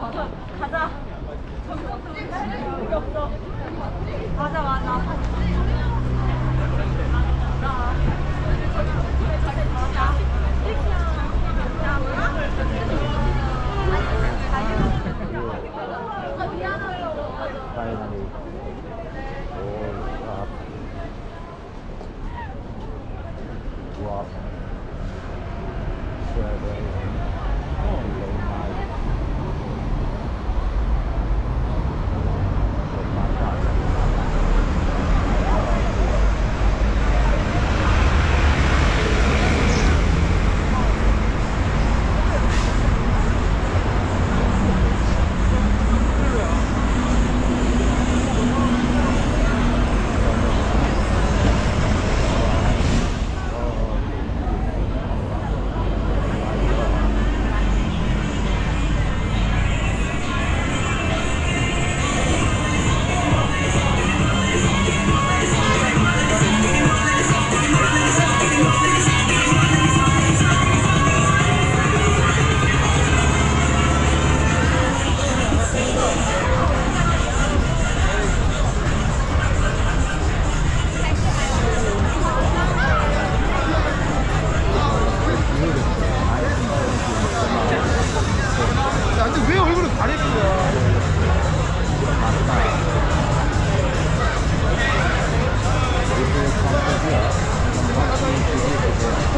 가자. 가자. 맞아 맞아 Wow. Wow. Wow. over.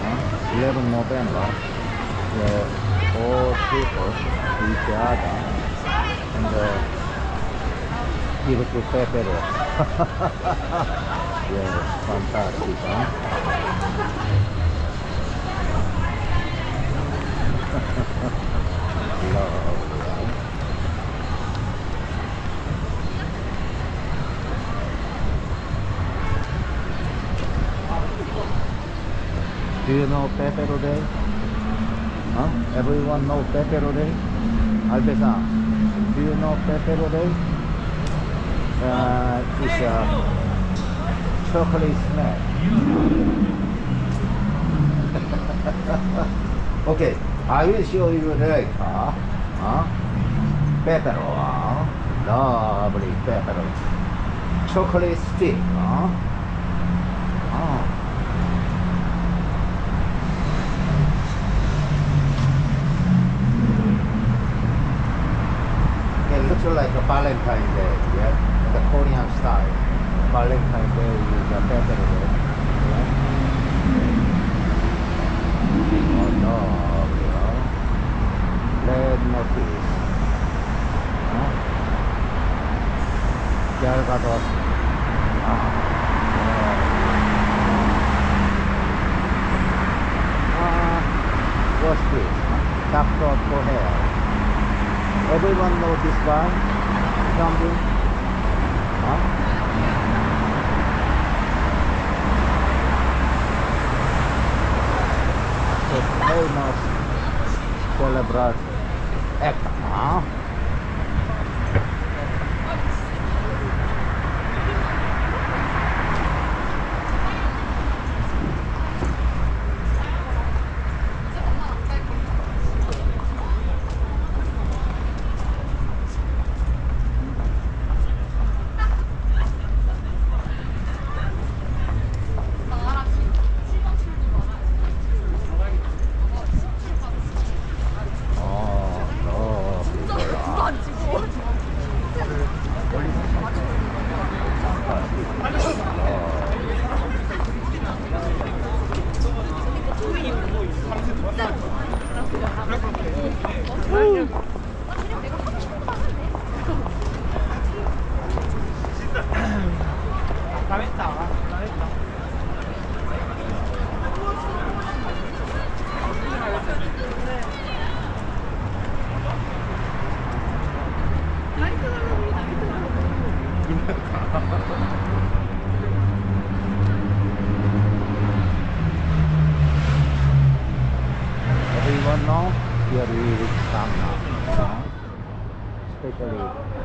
Uh, 11 November, where all people each other and uh, give to Pepero. yeah, fantastic, huh? Lovely, huh? Do you know Pepero Day? Huh? Everyone know Pepero Day? Albe-san, do you know Pepero Day? Uh, it's a chocolate snack. okay, I will show you later. Huh? Huh? Lovely pepero. Chocolate stick, huh? Oh. It looks like a Valentine Day, yeah, the Korean style. Valentine Day is a better day. Yeah. Oh no, you. Red notice. Huh? Galgados. Ah. Ah, what's this? Doctor for hair. Everyone knows this guy? Something? Huh? The famous celebrate actor, huh?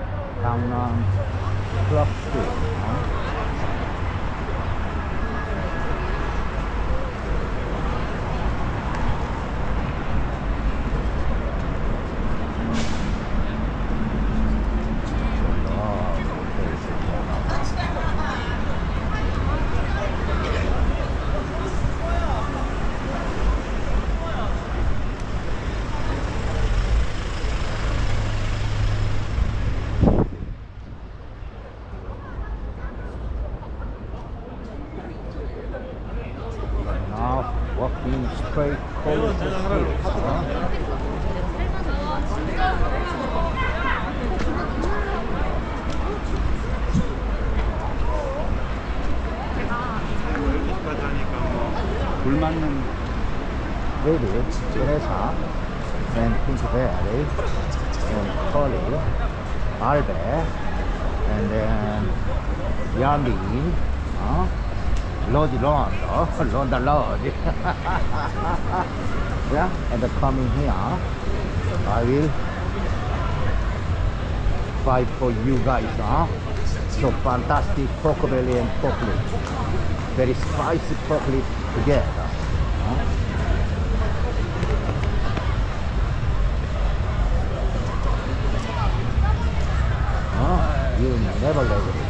Especially Gangnam um, Club Street. 뭐불 맞는 Lady, Teresa, and Pinkberry, and Polly, Albert, and then Yami, huh? Lord Rondo, Ronda Lord. yeah, and coming here, I will fight for you guys, huh? So fantastic pork belly and pork lips. Very spicy pork lips Huh? Oh, you never let it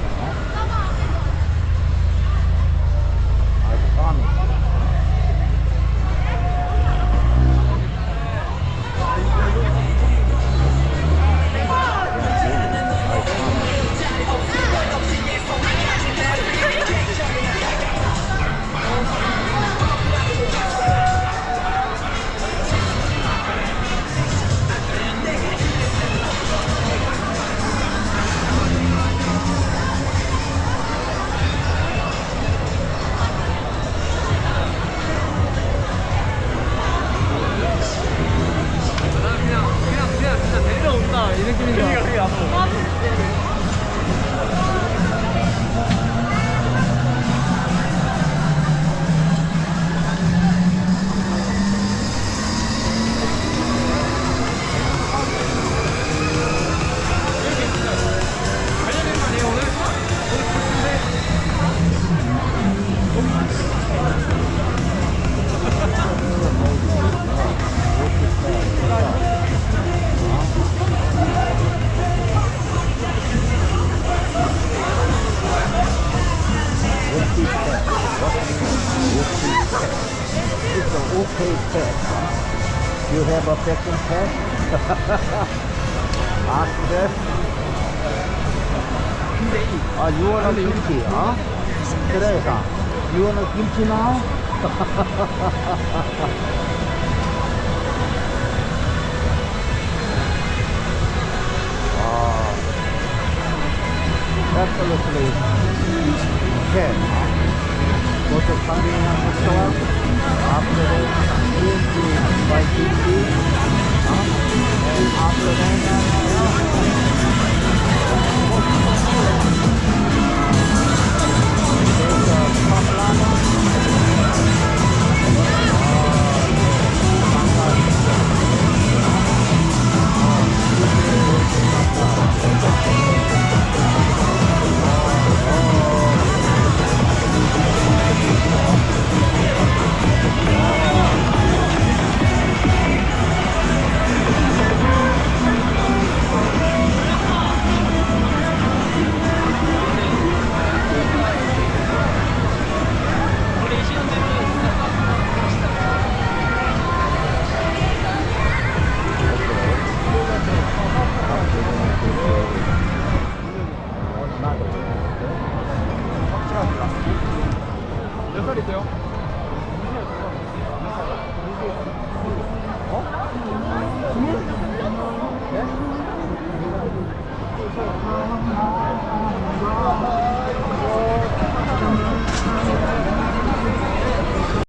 Ask them. Ah, you want a kimchi, huh? Teresa, you want a kimchi now? Ah, absolutely can. Go to convenience store